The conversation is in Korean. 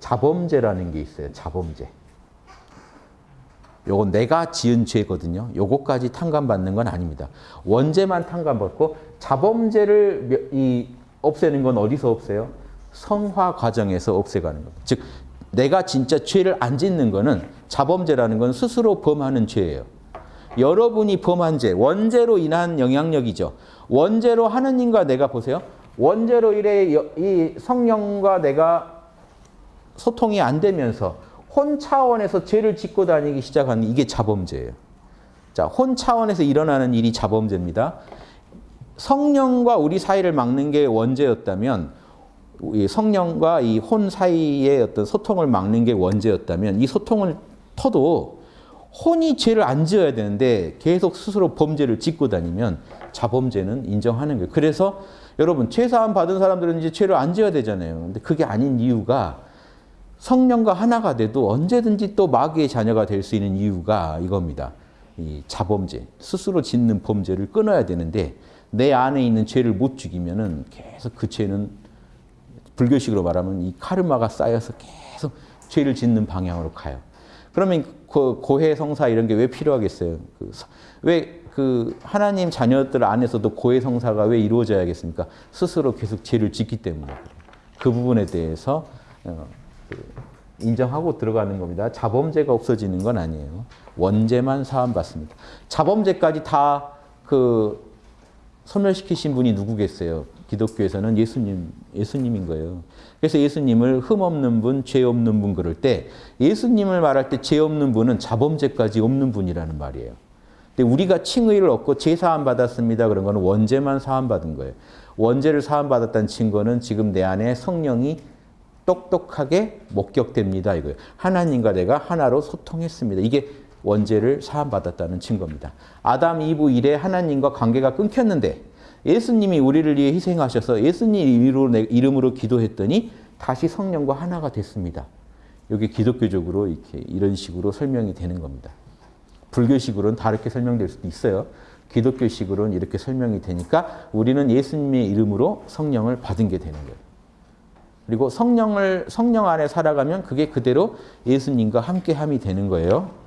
자범죄라는 게 있어요. 자범죄. 요건 내가 지은 죄거든요. 요거까지 탕감받는 건 아닙니다. 원죄만 탕감받고 자범죄를 이 없애는 건 어디서 없애요? 성화 과정에서 없애가는 겁니다. 즉 내가 진짜 죄를 안 짓는 거는 자범죄라는 건 스스로 범하는 죄예요. 여러분이 범한 죄, 원죄로 인한 영향력이죠. 원죄로 하느님과 내가 보세요. 원죄로 이래 이 성령과 내가 소통이 안 되면서 혼 차원에서 죄를 짓고 다니기 시작하는 이게 자범죄예요. 자, 혼 차원에서 일어나는 일이 자범죄입니다. 성령과 우리 사이를 막는 게 원죄였다면 성령과 이 혼 사이의 어떤 소통을 막는 게 원죄였다면 이 소통을 터도 혼이 죄를 안 지어야 되는데 계속 스스로 범죄를 짓고 다니면 자범죄는 인정하는 거예요. 그래서 여러분 죄 사함 받은 사람들은 이제 죄를 안 지어야 되잖아요. 근데 그게 아닌 이유가 성령과 하나가 돼도 언제든지 또 마귀의 자녀가 될 수 있는 이유가 이겁니다. 이 자범죄, 스스로 짓는 범죄를 끊어야 되는데 내 안에 있는 죄를 못 죽이면 은 계속 그 죄는 불교식으로 말하면 이 카르마가 쌓여서 계속 죄를 짓는 방향으로 가요. 그러면 그 고해 성사 이런 게 왜 필요하겠어요? 그 왜 그 하나님 자녀들 안에서도 고해 성사가 왜 이루어져야겠습니까? 스스로 계속 죄를 짓기 때문에 그 부분에 대해서 어, 그 인정하고 들어가는 겁니다. 자범죄가 없어지는 건 아니에요. 원죄만 사함받습니다. 자범죄까지 다 그 소멸시키신 분이 누구겠어요? 기독교에서는 예수님, 예수님인 거예요. 그래서 예수님을 흠 없는 분, 죄 없는 분 그럴 때 예수님을 말할 때 죄 없는 분은 자범죄까지 없는 분이라는 말이에요. 근데 우리가 칭의를 얻고 죄 사함 받았습니다. 그런 거는 원죄만 사함 받은 거예요. 원죄를 사함 받았다는 증거는 지금 내 안에 성령이 똑똑하게 목격됩니다. 이거예요. 하나님과 내가 하나로 소통했습니다. 이게 원죄를 사함받았다는 증거입니다. 아담, 이브 이래 하나님과 관계가 끊겼는데 예수님이 우리를 위해 희생하셔서 예수님 이름으로 기도했더니 다시 성령과 하나가 됐습니다. 여기 기독교적으로 이렇게 이런 식으로 설명이 되는 겁니다. 불교식으로는 다르게 설명될 수도 있어요. 기독교식으로는 이렇게 설명이 되니까 우리는 예수님의 이름으로 성령을 받은 게 되는 거예요. 그리고 성령을 성령 안에 살아가면 그게 그대로 예수님과 함께함이 되는 거예요.